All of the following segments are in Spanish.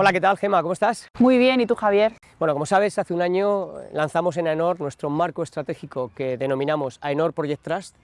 Hola, ¿qué tal, Gema? ¿Cómo estás? Muy bien, ¿y tú, Javier? Bueno, como sabes, hace un año lanzamos en AENOR nuestro marco estratégico que denominamos AENOR Project Trust,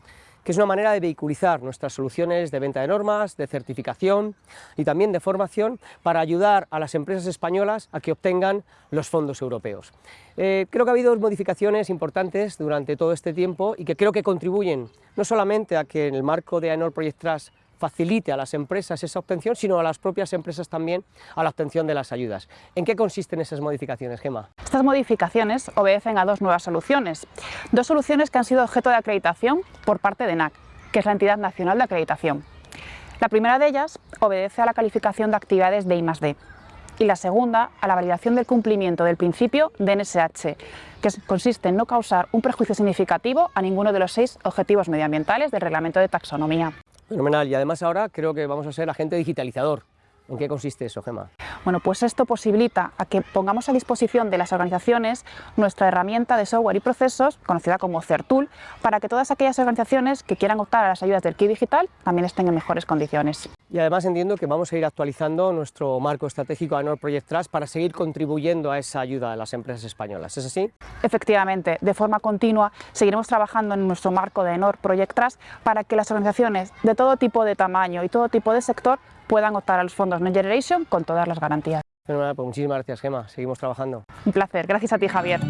que es una manera de vehiculizar nuestras soluciones de venta de normas, de certificación y también de formación para ayudar a las empresas españolas a que obtengan los fondos europeos. Eh, creo que ha habido modificaciones importantes durante todo este tiempo y que creo que contribuyen no solamente a que en el marco de AENOR Project Trust facilite a las empresas esa obtención, sino a las propias empresas también a la obtención de las ayudas. ¿En qué consisten esas modificaciones, Gema? Estas modificaciones obedecen a dos nuevas soluciones. Dos soluciones que han sido objeto de acreditación por parte de NAC, que es la entidad nacional de acreditación. La primera de ellas obedece a la calificación de actividades de I+D y la segunda a la validación del cumplimiento del principio de NSH, que consiste en no causar un prejuicio significativo a ninguno de los seis objetivos medioambientales del reglamento de taxonomía. Fenomenal, y además ahora creo que vamos a ser agente digitalizador. ¿En qué consiste eso, Gema? Bueno, pues esto posibilita a que pongamos a disposición de las organizaciones nuestra herramienta de software y procesos, conocida como CERTool, para que todas aquellas organizaciones que quieran optar a las ayudas del KI Digital también estén en mejores condiciones. Y además entiendo que vamos a ir actualizando nuestro marco estratégico ANOR Project Trust para seguir contribuyendo a esa ayuda a las empresas españolas, ¿es así? Efectivamente, de forma continua seguiremos trabajando en nuestro marco de ANOR Project Trust para que las organizaciones de todo tipo de tamaño y todo tipo de sector puedan optar a los fondos Next Generation con todas las garantías. Pues muchísimas gracias, Gema. Seguimos trabajando. Un placer. Gracias a ti, Javier.